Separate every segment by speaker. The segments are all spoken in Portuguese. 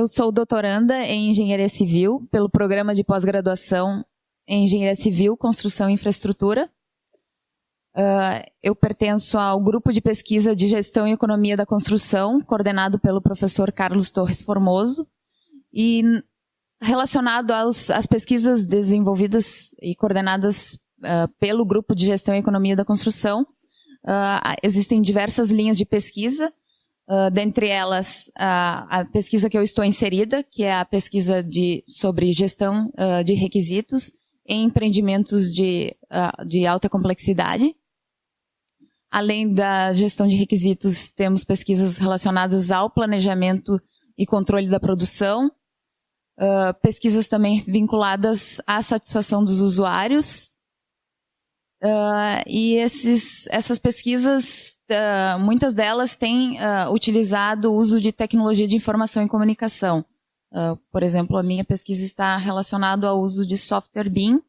Speaker 1: eu sou doutoranda em Engenharia Civil pelo programa de pós-graduação em Engenharia Civil, Construção e Infraestrutura. Uh, eu pertenço ao grupo de pesquisa de Gestão e Economia da Construção, coordenado pelo professor Carlos Torres Formoso, e relacionado aos, às pesquisas desenvolvidas e coordenadas uh, pelo grupo de Gestão e Economia da Construção, uh, existem diversas linhas de pesquisa, Uh, dentre elas, a, a, pesquisa que eu estou inserida, que é a pesquisa de, sobre gestão uh, de requisitos em empreendimentos de, uh, de alta complexidade. Além da gestão de requisitos, temos pesquisas relacionadas ao planejamento e controle da produção, pesquisas também vinculadas à satisfação dos usuários, Uh, e esses, essas pesquisas, uh, muitas delas têm uh, utilizado o uso de tecnologia de informação e comunicação. por exemplo, a minha pesquisa está relacionada ao uso de software BIM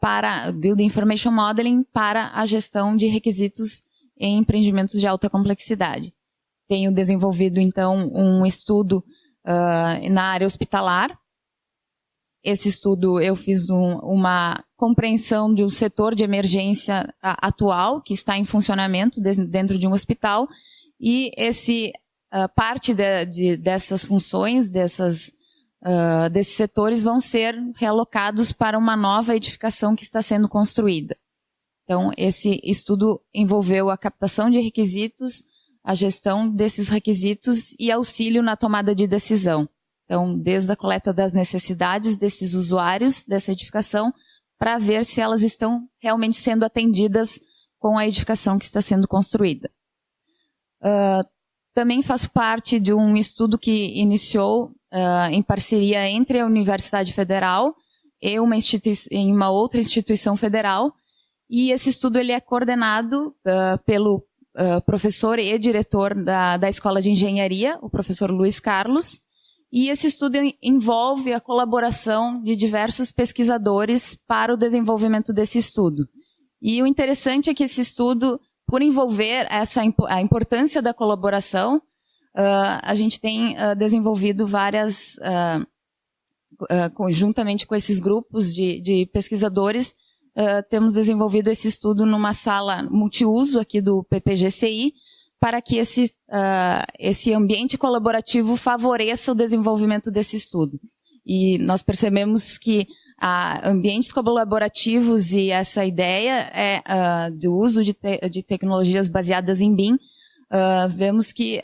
Speaker 1: para Building Information Modeling para a gestão de requisitos em empreendimentos de alta complexidade. Tenho desenvolvido, então, um estudo na área hospitalar, esse estudo eu fiz um, uma compreensão do setor de emergência atual, que está em funcionamento dentro de um hospital, e esse uh, parte de, de, dessas funções, dessas, uh, desses setores, vão ser realocados para uma nova edificação que está sendo construída. Então, esse estudo envolveu a captação de requisitos, a gestão desses requisitos e auxílio na tomada de decisão. Então, desde a coleta das necessidades desses usuários dessa edificação, para ver se elas estão realmente sendo atendidas com a edificação que está sendo construída. Uh, também faço parte de um estudo que iniciou uh, em parceria entre a Universidade Federal e uma, em uma outra instituição federal, e esse estudo ele é coordenado uh, pelo professor e diretor da, da Escola de Engenharia, o professor Luiz Carlos, e esse estudo envolve a colaboração de diversos pesquisadores para o desenvolvimento desse estudo. E o interessante é que esse estudo, por envolver essa, a importância da colaboração, uh, a gente tem uh, desenvolvido várias, uh, conjuntamente com esses grupos de, de pesquisadores, temos desenvolvido esse estudo numa sala multiuso aqui do PPGCI, para que esse, uh, esse ambiente colaborativo favoreça o desenvolvimento desse estudo. E nós percebemos que uh, ambientes colaborativos e essa ideia é, uh, do uso de, te de, tecnologias baseadas em BIM, vemos que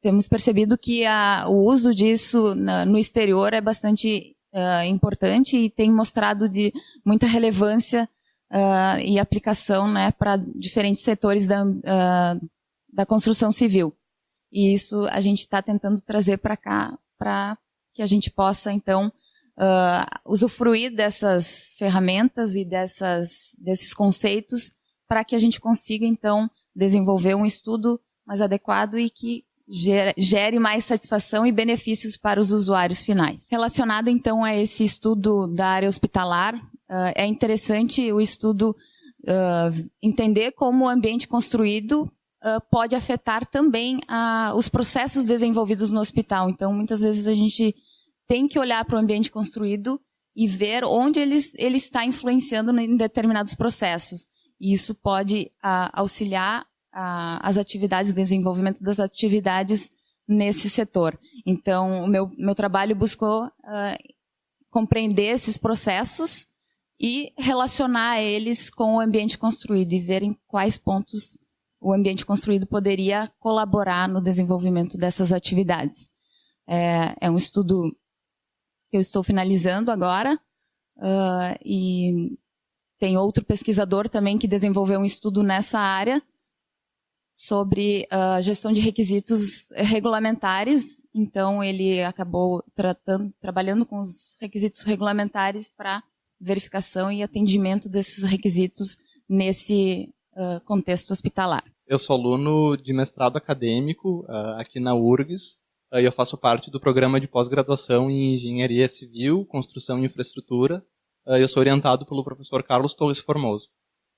Speaker 1: temos percebido que o uso disso na, no exterior é bastante importante e tem mostrado de muita relevância e aplicação né, para diferentes setores da, da construção civil. E isso a gente está tentando trazer para cá, para que a gente possa, então, uh, usufruir dessas ferramentas e dessas, desses conceitos para que a gente consiga, então, desenvolver um estudo mais adequado e que gere, mais satisfação e benefícios para os usuários finais. Relacionado, então, a esse estudo da área hospitalar, uh, é interessante o estudo uh, entender como o ambiente construído uh, pode afetar também uh, os processos desenvolvidos no hospital. Então, muitas vezes a gente tem que olhar para o ambiente construído e ver onde ele, ele está influenciando em determinados processos. E isso pode uh, auxiliar as atividades, o desenvolvimento das atividades nesse setor. Então, o meu, meu trabalho buscou compreender esses processos e relacionar eles com o ambiente construído e ver em quais pontos o ambiente construído poderia colaborar no desenvolvimento dessas atividades. É, é um estudo que eu estou finalizando agora, uh, e tem outro pesquisador também que desenvolveu um estudo nessa área sobre a uh, gestão de requisitos regulamentares, então ele acabou tratando, trabalhando com os requisitos regulamentares para verificação e atendimento desses requisitos nesse uh, contexto hospitalar.
Speaker 2: Eu sou aluno de mestrado acadêmico uh, aqui na URGS uh, e eu faço parte do programa de pós-graduação em Engenharia Civil, Construção e Infraestrutura. Uh, eu sou orientado pelo professor Carlos Torres Formoso.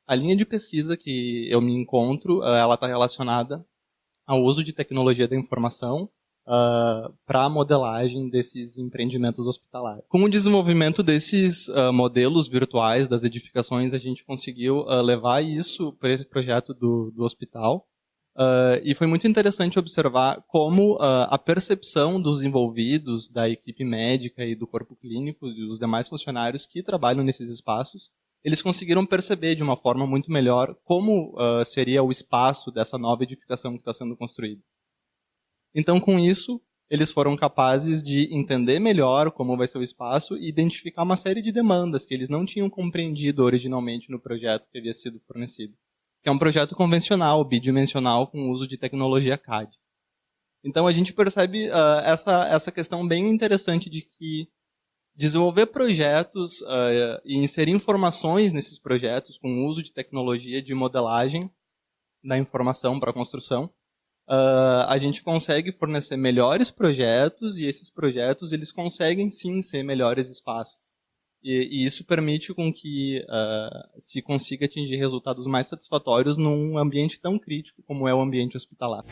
Speaker 2: A linha de pesquisa que eu me encontro, ela está relacionada ao uso de tecnologia da informação uh, para a modelagem desses empreendimentos hospitalares. Com o desenvolvimento desses uh, modelos virtuais das edificações, a gente conseguiu uh, levar isso para esse projeto do, do hospital. e foi muito interessante observar como a percepção dos envolvidos, da equipe médica e do corpo clínico e dos demais funcionários que trabalham nesses espaços, eles conseguiram perceber de uma forma muito melhor como seria o espaço dessa nova edificação que está sendo construída. Então, com isso, eles foram capazes de entender melhor como vai ser o espaço e identificar uma série de demandas que eles não tinham compreendido originalmente no projeto que havia sido fornecido. Que é um projeto convencional, bidimensional, com uso de tecnologia CAD. Então a gente percebe uh, essa, essa questão bem interessante de que desenvolver projetos uh, e inserir informações nesses projetos com uso de tecnologia de modelagem da informação para construção uh, a gente consegue fornecer melhores projetos e esses projetos eles conseguem sim ser melhores espaços. E, e isso permite com que uh, se consiga atingir resultados mais satisfatórios num ambiente tão crítico como é o ambiente hospitalar.